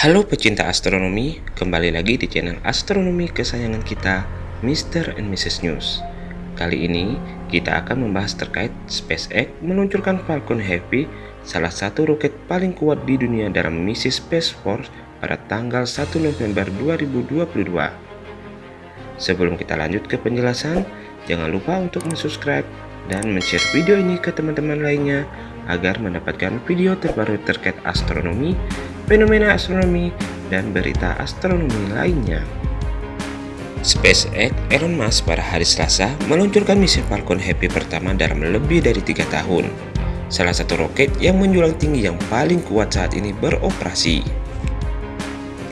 Halo pecinta astronomi, kembali lagi di channel astronomi kesayangan kita, Mr. and Mrs. News. Kali ini kita akan membahas terkait SpaceX meluncurkan Falcon Heavy, salah satu roket paling kuat di dunia dalam misi Space Force pada tanggal 1 November 2022. Sebelum kita lanjut ke penjelasan, jangan lupa untuk subscribe dan share video ini ke teman-teman lainnya agar mendapatkan video terbaru terkait astronomi fenomena astronomi, dan berita astronomi lainnya. SpaceX Elon Musk pada hari Selasa meluncurkan misi Falcon Heavy pertama dalam lebih dari tiga tahun. Salah satu roket yang menjulang tinggi yang paling kuat saat ini beroperasi.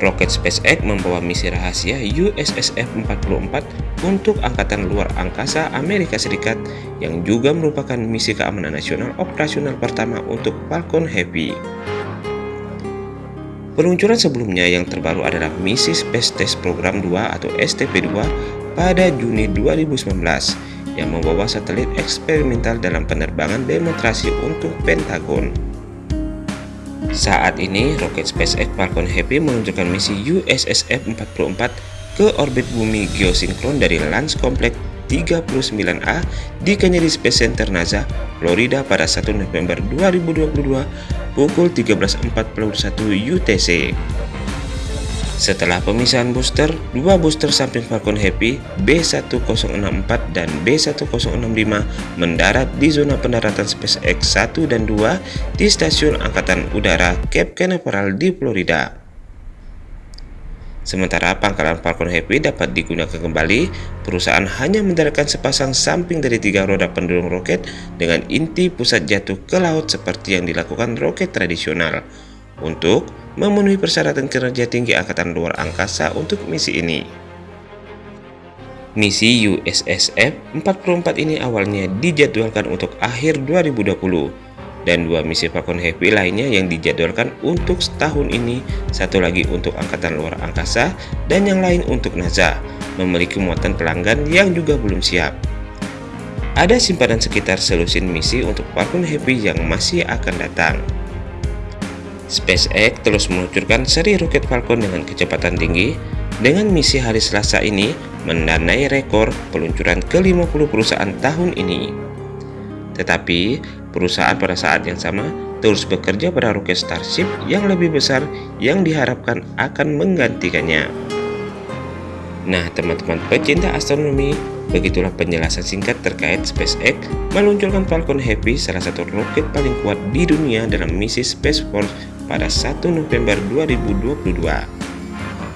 Roket SpaceX membawa misi rahasia USSF-44 untuk Angkatan Luar Angkasa Amerika Serikat yang juga merupakan misi keamanan nasional operasional pertama untuk Falcon Heavy. Peluncuran sebelumnya yang terbaru adalah misi Space Test Program 2 atau STP-2 pada Juni 2019 yang membawa satelit eksperimental dalam penerbangan demonstrasi untuk Pentagon. Saat ini, roket SpaceX Falcon Heavy meluncurkan misi USSF-44 ke orbit bumi geosinkron dari Launch Complex 39A di Kennedy Space Center NASA, Florida pada 1 November 2022 pukul 13.41 UTC. Setelah pemisahan booster, dua booster samping Falcon Heavy B1064 dan B1065 mendarat di zona pendaratan SpaceX 1 dan 2 di Stasiun Angkatan Udara Cape Canaveral di Florida. Sementara pangkalan Falcon Heavy dapat digunakan kembali, perusahaan hanya mendaratkan sepasang samping dari tiga roda pendorong roket dengan inti pusat jatuh ke laut seperti yang dilakukan roket tradisional. Untuk memenuhi persyaratan kinerja tinggi Angkatan Luar Angkasa untuk misi ini. Misi USSF 44 ini awalnya dijadwalkan untuk akhir 2020 dan dua misi Falcon Heavy lainnya yang dijadwalkan untuk setahun ini, satu lagi untuk Angkatan Luar Angkasa, dan yang lain untuk NASA, memiliki muatan pelanggan yang juga belum siap. Ada simpanan sekitar selusin misi untuk Falcon Heavy yang masih akan datang. SpaceX terus meluncurkan seri roket Falcon dengan kecepatan tinggi, dengan misi hari Selasa ini mendanai rekor peluncuran ke-50 perusahaan tahun ini. Tetapi, perusahaan pada saat yang sama terus bekerja pada roket Starship yang lebih besar yang diharapkan akan menggantikannya. Nah, teman-teman pecinta astronomi, begitulah penjelasan singkat terkait SpaceX meluncurkan Falcon Heavy, salah satu roket paling kuat di dunia dalam misi Space Force pada 1 November 2022.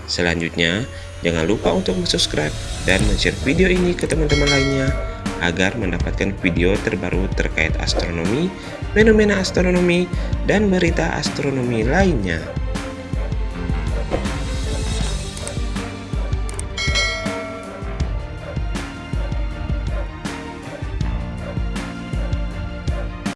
Selanjutnya, jangan lupa untuk subscribe dan share video ini ke teman-teman lainnya agar mendapatkan video terbaru terkait astronomi, fenomena astronomi, dan berita astronomi lainnya.